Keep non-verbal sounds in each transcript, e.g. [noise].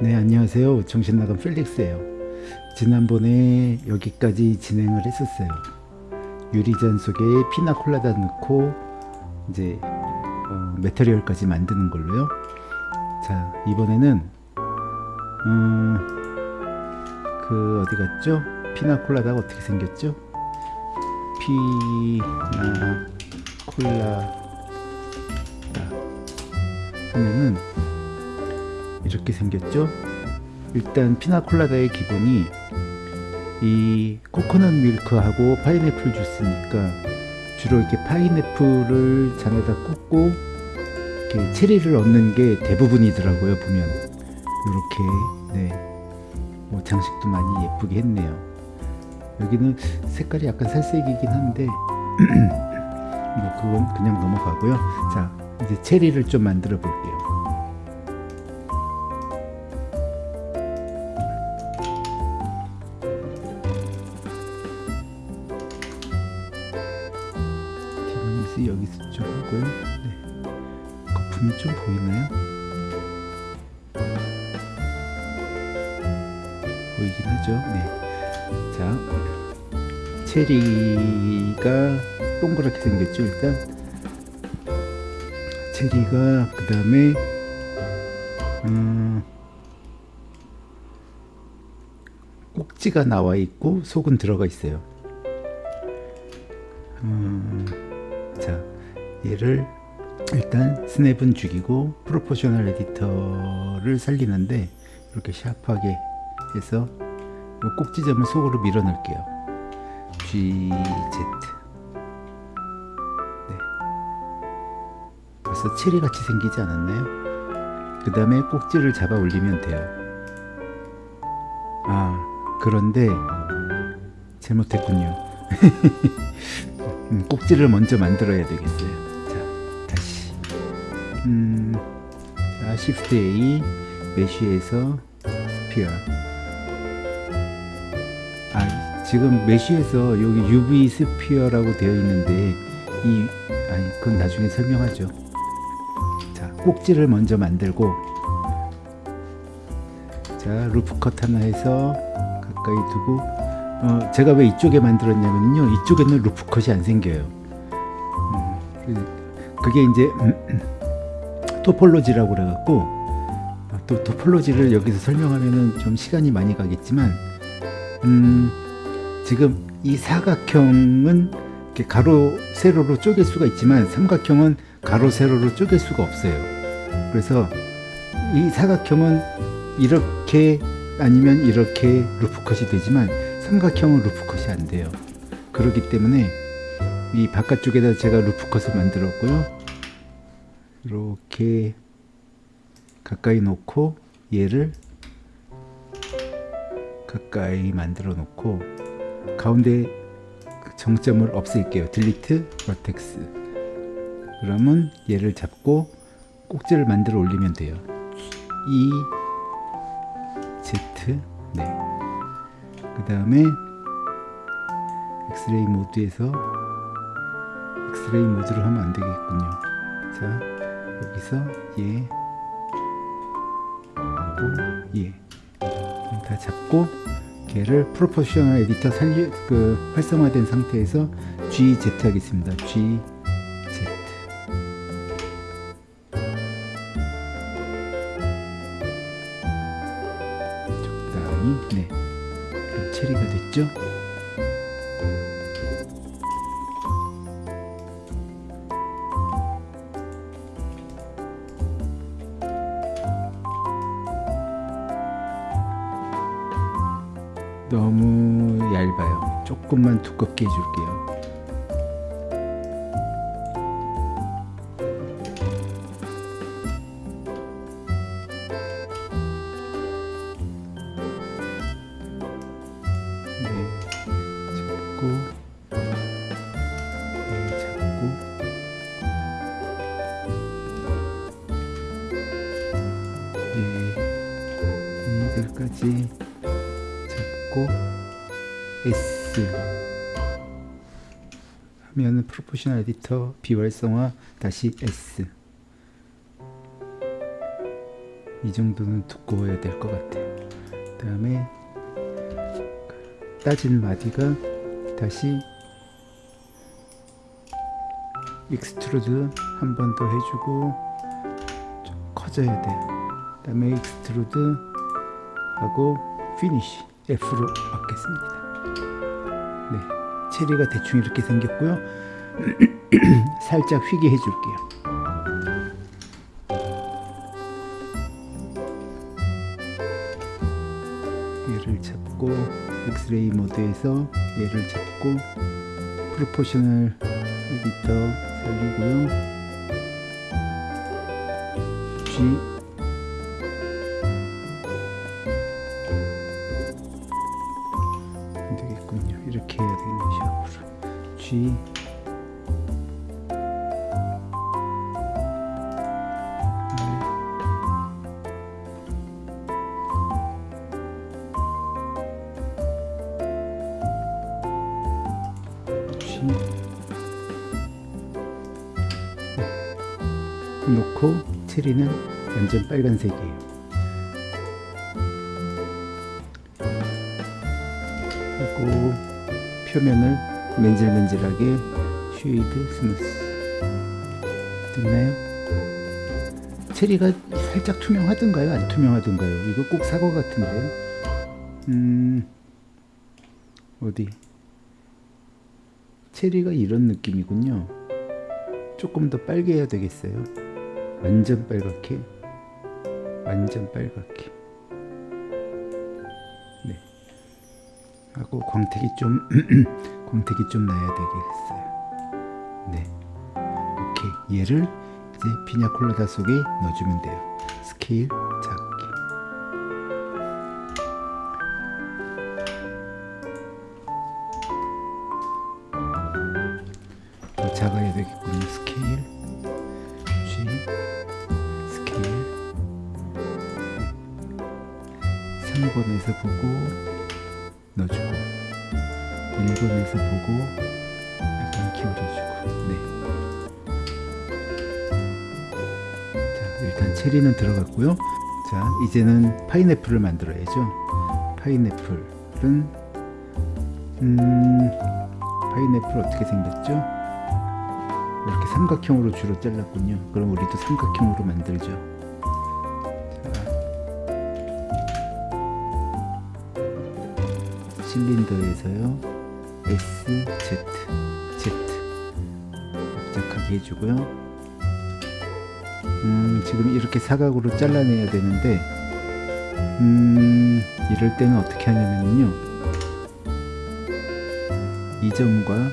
네 안녕하세요. 정신나간 펠릭스예요. 지난번에 여기까지 진행을 했었어요. 유리잔 속에 피나콜라다 넣고 이제 어, 메터리얼까지 만드는 걸로요. 자 이번에는 음, 그 어디 갔죠? 피나콜라다가 어떻게 생겼죠? 피나콜라다. 하면은 이렇게 생겼죠? 일단 피나콜라다의 기본이 이 코코넛 밀크하고 파인애플 주스니까 주로 이렇게 파인애플을 잔에다 꽂고 이렇게 체리를 얻는 게 대부분이더라고요 보면. 이렇게 네. 뭐 장식도 많이 예쁘게 했네요. 여기는 색깔이 약간 살색이긴 한데 [clears throat] 뭐 그건 그냥 넘어가고요. 자 이제 체리를 좀 만들어 볼게요 보이긴 하죠. 네. 자 체리가 동그랗게 생겼죠 일단. 체리가 그 다음에 음, 꼭지가 나와 있고 속은 들어가 있어요. 음, 자 얘를 일단 스냅은 죽이고 프로포셔널 에디터를 살리는데 이렇게 샤프하게 해서 꼭지점을 속으로 밀어 넣을게요. GZ 네. 벌써 체리 같이 생기지 않았나요? 그 다음에 꼭지를 잡아 올리면 돼요. 아 그런데 잘못했군요. [laughs] 음, 꼭지를 먼저 만들어야 되겠어요. 자 다시. 음, 자, Shift A mesh에서 sphere. 아 지금 메쉬에서 여기 UV 스피어라고 되어 있는데 이 아니 그건 나중에 설명하죠. 자 꼭지를 먼저 만들고 자 loop cut 하나 해서 가까이 두고 어, 제가 왜 이쪽에 만들었냐면요. 이쪽에는 loop cut이 안 생겨요. 음, 그게 이제 음, [clears throat] 토폴로지라고 그래갖고 아, 또 토폴로지를 여기서 설명하면은 좀 시간이 많이 가겠지만 음, 지금 이 사각형은 가로 세로로 쪼갤 수가 있지만 삼각형은 가로 세로로 쪼갤 수가 없어요. 그래서 이 사각형은 이렇게 아니면 이렇게 루프컷이 되지만 삼각형은 루프컷이 안 돼요. 그렇기 때문에 이 바깥쪽에다 제가 루프컷을 만들었고요. 이렇게 가까이 놓고 얘를 가까이 만들어 놓고 가운데 정점을 없앨게요. 딜리트 버텍스 그러면 얘를 잡고 꼭지를 만들어 올리면 돼요. E Z 네 그 다음에 X-ray mode에서 X-ray mode로 하면 안 되겠군요. 자 여기서 얘 하고 얘. 다 잡고 걔를 proportional editor 살려 그 활성화된 상태에서 GZ 하겠습니다. GZ 적당히 네 그럼 체리가 됐죠? 조금만 두껍게 해줄게요 네, 네, 네, 얘들까지 잡고 S 하면은 프로포셔널 에디터 비활성화 다시 S 이 정도는 두꺼워야 될 것 같아요. 그 다음에 따진 마디가 다시 extrude 한 번 더 해주고 좀 커져야 돼요. 그 다음에 extrude 하고 finish F로 받겠습니다. 네, 체리가 대충 이렇게 생겼고요. [clears throat] 살짝 휘게 해줄게요. 얘를 잡고 엑스레이 모드에서 얘를 잡고 프로포셔널 에디터 살리고요. G G 놓고 체리는 완전 빨간색이에요. 하고 표면을 맨질맨질하게 shade smooth 됐나요? 체리가 살짝 투명하던가요? 안 투명하던가요? 이거 꼭 사과 같은데요? 음 어디 체리가 이런 느낌이군요. 조금 더 빨개 해야 되겠어요. 완전 빨갛게, 완전 빨갛게. 네. 하고 광택이 좀 [clears throat] 광택이 좀 나야 되겠어요. 네. 오케이. 얘를 이제 피냐콜라다 속에 넣어주면 돼요. 스케일 작 작아야 되겠군요. 스케일 G 스케일 3번에서 보고 넣어주고 1번에서 보고 약간 기울여주고 네. 자 일단 체리는 들어갔고요. 자 이제는 파인애플을 만들어야죠. 파인애플은 음 파인애플 어떻게 생겼죠? 삼각형으로 주로 잘랐군요. 그럼 우리도 삼각형으로 만들죠. 자, 실린더에서요. S, Z, Z 납작하게 해주고요. 음, 지금 이렇게 사각으로 잘라내야 되는데 음, 이럴 때는 어떻게 하냐면요. 이 점과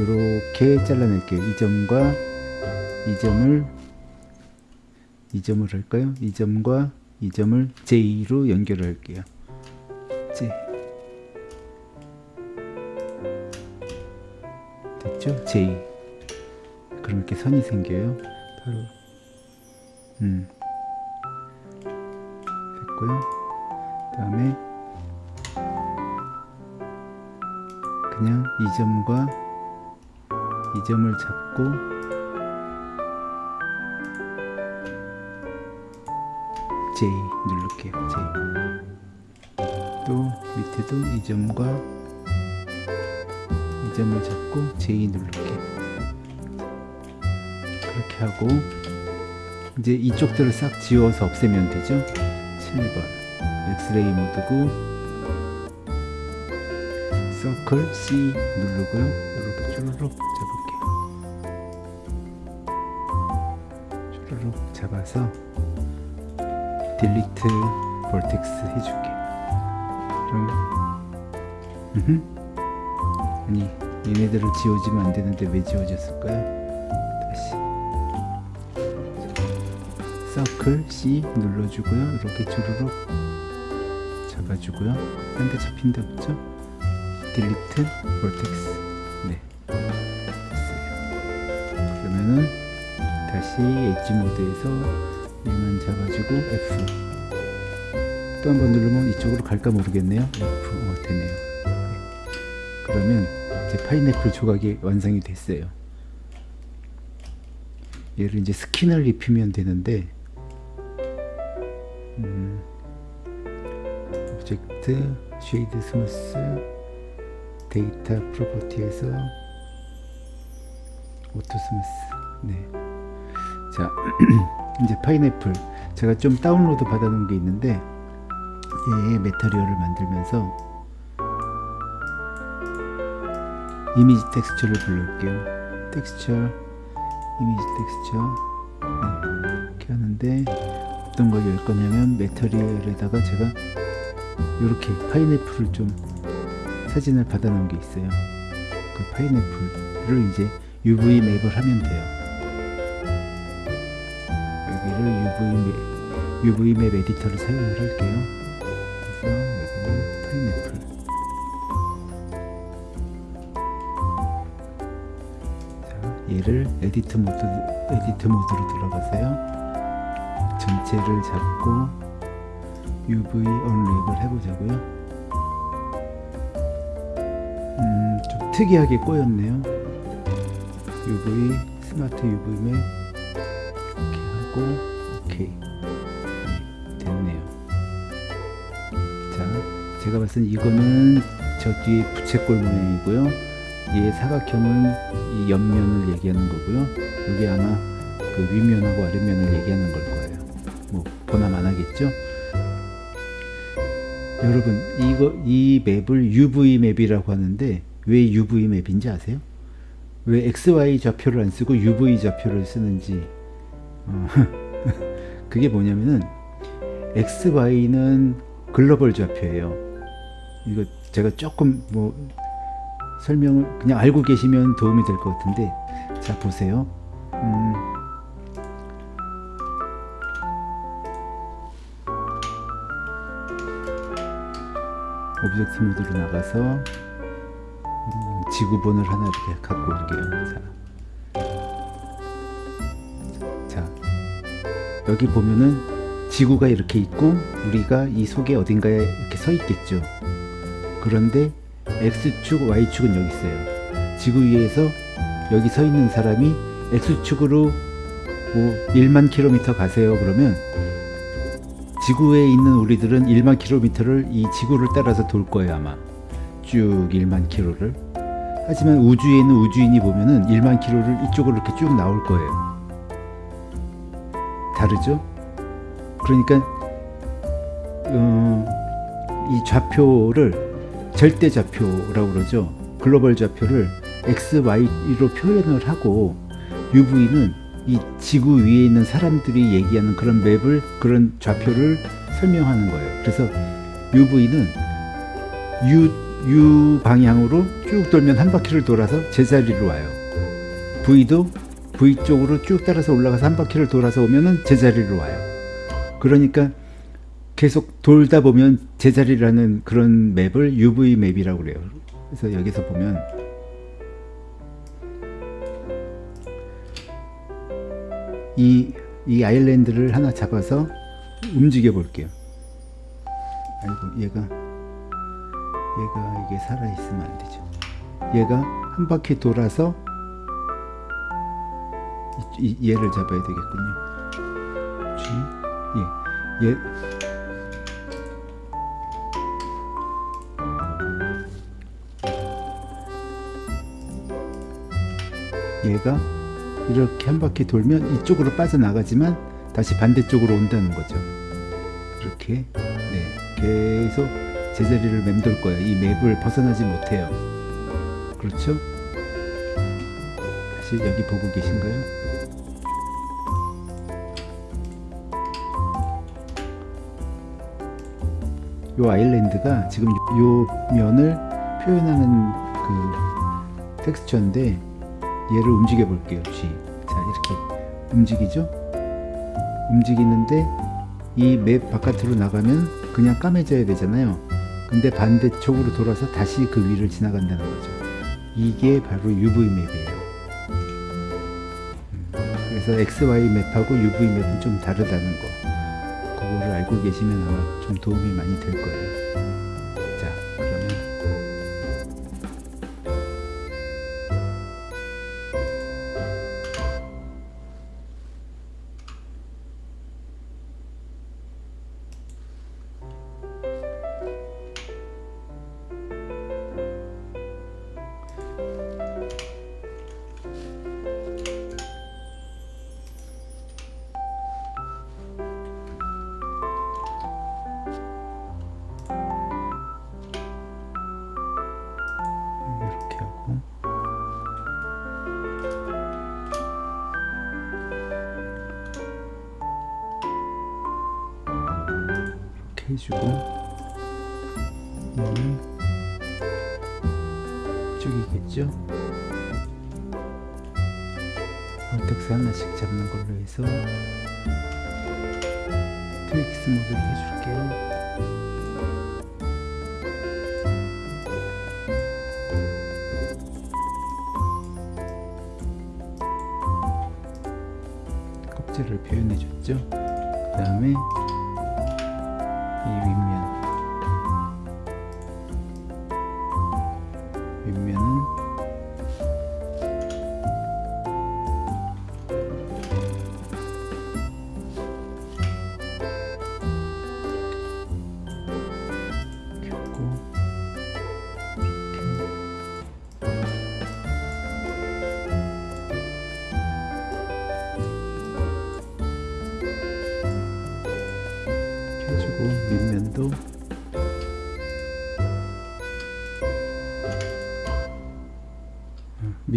이렇게 잘라낼게요. 이 점과 이 점을 이 점을 할까요? 이 점과 이 점을 J로 연결 할게요. J 됐죠? J 그럼 이렇게 선이 생겨요. 바로 음 됐고요. 다음에 그냥 이 점과 이 점을 잡고 J 누를게요. J. 또 밑에도 이 점과 이 점을 잡고 J 누를게요. 그렇게 하고 이제 이쪽들을 싹 지워서 없애면 되죠. 7번 X-ray mode고 circle C 누르고요. 이렇게 쭈르륵 잡아서 delete vertex 해줄게. 음흠. 아니 얘네들을 지워지면 안 되는데 왜 지워졌을까요? 다시 circle C 눌러주고요. 이렇게 주르륵 잡아주고요. 딴데 잡힌 데 없죠? delete vertex 네 그러면은 다시 edge mode에서 얘만 잡아주고 F. 또 한 번 누르면 이쪽으로 갈까 모르겠네요. F. 어, 되네요. 네. 그러면 이제 파인애플 조각이 완성이 됐어요. 얘를 이제 스킨을 입히면 되는데 음, object shade smooth data property에서 auto smooth. 네. 자 [clears throat] 이제 파인애플. 제가 좀 다운로드 받아놓은 게 있는데 얘의 material을 만들면서 이미지 텍스처를 불러올게요. 텍스처 이미지 텍스처. 네, 이렇게 하는데 어떤 걸 열 거냐면 material에다가 제가 이렇게 파인애플을 좀 사진을 받아 놓은 게 있어요. 그 파인애플을 이제 UV map을 하면 돼요 여기를 UV 맵, UV 맵 에디터를 사용을 할게요. 그래서 여기는 파인애플. 자, 얘를 edit mode edit mode로 들어가세요. 전체를 잡고 UV 언랩을 해보자고요. 음, 좀 특이하게 꼬였네요. UV 스마트 UV 맵 이렇게 하고 제가 봤을 때 이거는 저 뒤에 부채꼴 모양이고요. 얘 사각형은 이 옆면을 얘기하는 거고요. 여기 아마 그 윗면하고 아랫면을 얘기하는 걸 거예요. 뭐안 하겠죠? 여러분 이거 이 맵을 UV 맵이라고 하는데 왜 UV 맵인지 아세요? 왜 XY 좌표를 안 쓰고 UV 좌표를 쓰는지. 어, [laughs] 그게 뭐냐면은 XY는 글로벌 좌표예요 이거 제가 조금 뭐 설명을 그냥 알고 계시면 도움이 될 것 같은데 자 보세요. 음, object mode로 나가서 음, 지구본을 하나 이렇게 갖고 올게요. 자, 자. 여기 보면은 지구가 이렇게 있고 우리가 이 속에 어딘가에 이렇게 서 있겠죠 그런데 X축, Y축은 여기 있어요. 지구 위에서 여기 서 있는 사람이 X축으로 뭐 1만 킬로미터 가세요. 그러면 지구에 있는 우리들은 1만 킬로미터를 이 지구를 따라서 돌 거예요 아마. 쭉 1만 킬로를. 하지만 우주에 있는 우주인이 보면은 1만 킬로를 이쪽으로 이렇게 쭉 나올 거예요. 다르죠? 그러니까 어, 이 좌표를 절대 좌표라고 그러죠. 글로벌 좌표를 x, y로 표현을 하고 UV는 이 지구 위에 있는 사람들이 얘기하는 그런 맵을 그런 좌표를 설명하는 거예요. 그래서 UV는 U, U 방향으로 쭉 돌면 한 바퀴를 돌아서 제자리로 와요. V도 V 쪽으로 쭉 따라서 올라가서 한 바퀴를 돌아서 오면은 제자리로 와요. 그러니까 계속 돌다 보면 제자리라는 그런 맵을 UV 맵이라고 그래요. 그래서 여기서 보면 이, 이 아일랜드를 하나 잡아서 움직여 볼게요. 아이고 얘가 얘가 이게 살아있으면 안 되죠. 얘가 한 바퀴 돌아서 이, 이, 얘를 잡아야 되겠군요. 예, 얘 얘가 이렇게 한 바퀴 돌면 이쪽으로 빠져나가지만 다시 반대쪽으로 온다는 거죠 이렇게 네, 계속 제자리를 맴돌 거예요 이 맵을 벗어나지 못해요 그렇죠? 다시 여기 보고 계신가요? 요 아일랜드가 지금 요 면을 표현하는 그 텍스처인데 얘를 움직여 볼게요. G 자 이렇게 움직이죠? 움직이는데 이 맵 바깥으로 나가면 그냥 까매져야 되잖아요. 근데 반대쪽으로 돌아서 다시 그 위를 지나간다는 거죠. 이게 바로 UV 맵이에요. 음, 그래서 XY 맵하고 UV 맵은 좀 다르다는 거. 그거를 알고 계시면 아마 좀 도움이 많이 될 거예요 해주고 얘는 쭉이겠죠? 볼텍스 하나씩 잡는 걸로 해서 트윅스 모드를 해줄게요. 껍질을 표현해 줬죠? 그 다음에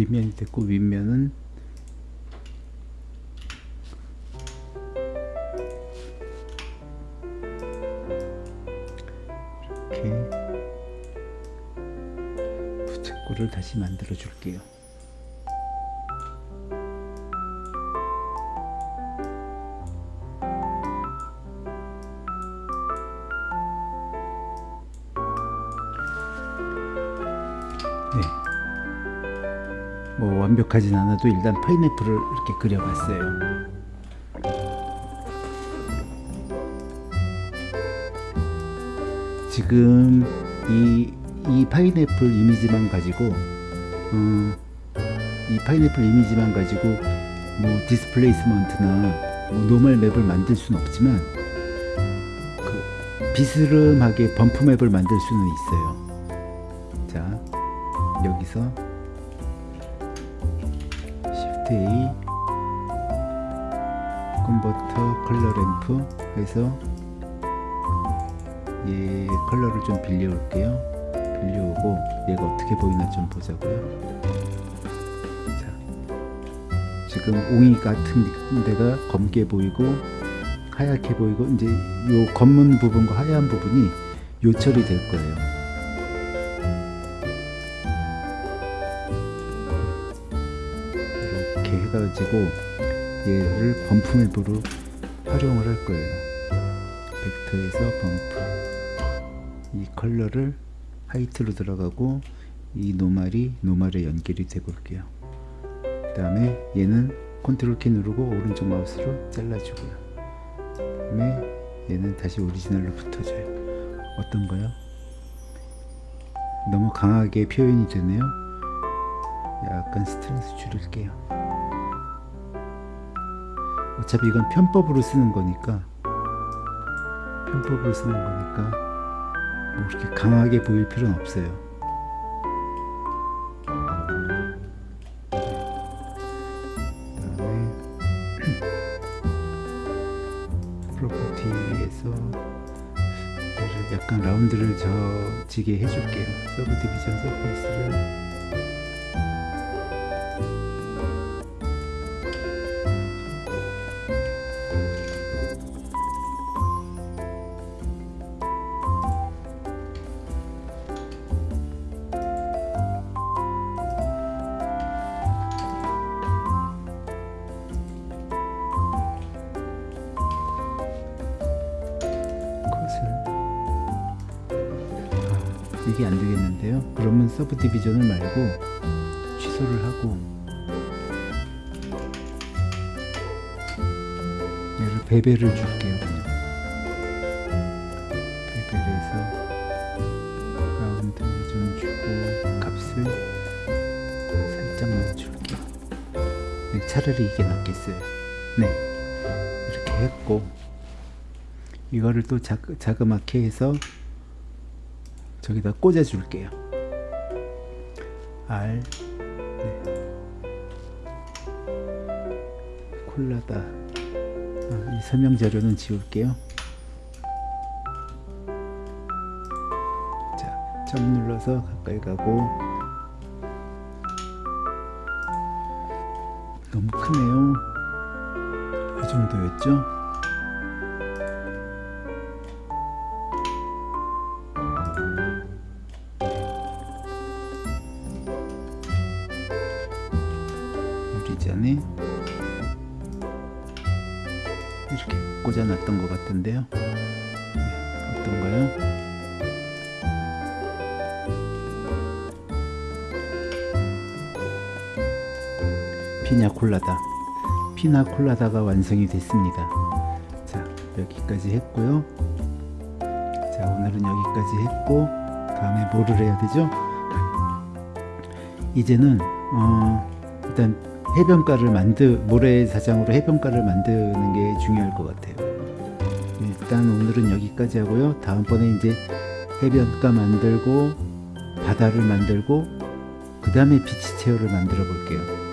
밑면이 됐고 윗면은 이렇게 부채꼴을 다시 만들어 줄게요. 완벽하진 않아도 일단 파인애플을 이렇게 그려봤어요. 지금 이, 이 파인애플 이미지만 가지고 어, 이 파인애플 이미지만 가지고 뭐 displacement나 뭐 normal map을 만들 수는 없지만 그 비스름하게 bump map을 만들 수는 있어요. 자 여기서 A converter color ramp 해서 얘 컬러를 좀 빌려 올게요. 빌려 오고 얘가 어떻게 보이나 좀 보자고요. 자, 지금 옹이 같은 데가 검게 보이고 하얗게 보이고 이제 요 검은 부분과 하얀 부분이 요철이 될 거예요 가지고 얘를 bump map으로 활용을 할 거예요. 벡터에서 bump 이 컬러를 height로 들어가고 이 normal이 normal에 연결이 되고 올게요. 그 다음에 얘는 컨트롤 키 누르고 오른쪽 마우스로 잘라주고요. 그 다음에 얘는 다시 오리지널로 붙어줘요. 어떤 거요? 너무 강하게 표현이 되네요. 약간 스트렝스 줄일게요 어차피 이건 편법으로 쓰는 거니까. 편법으로 쓰는 거니까 뭐 그렇게 강하게 보일 필요는 없어요. 그다음에 [clears throat] 프로퍼티에서 약간 라운드를 져지게 해줄게요. 서브 디비전 서페이스를 디비전을 말고 취소를 하고 얘를 베벨을 줄게요. 그냥 베벨 해서 라운드를 좀 주고 값을 살짝만 줄게요. 네, 차라리 이게 낫겠어요. 네 이렇게 했고 이거를 또 자, 자그맣게 해서 저기다 꽂아 줄게요 R 네. 콜라다. 아, 이 설명 자료는 지울게요. 자, 점 눌러서 가까이 가고. 너무 크네요. 이 정도였죠 피나콜라다가 완성이 됐습니다. 자, 여기까지 했고요. 자, 오늘은 여기까지 했고 다음에 뭐를 해야 되죠? 이제는 어, 일단 해변가를 만드 모래사장으로 해변가를 만드는 게 중요할 것 같아요. 일단 오늘은 여기까지 하고요. 다음번에 이제 해변가 만들고 바다를 만들고 그 다음에 비치 체어를 만들어 볼게요.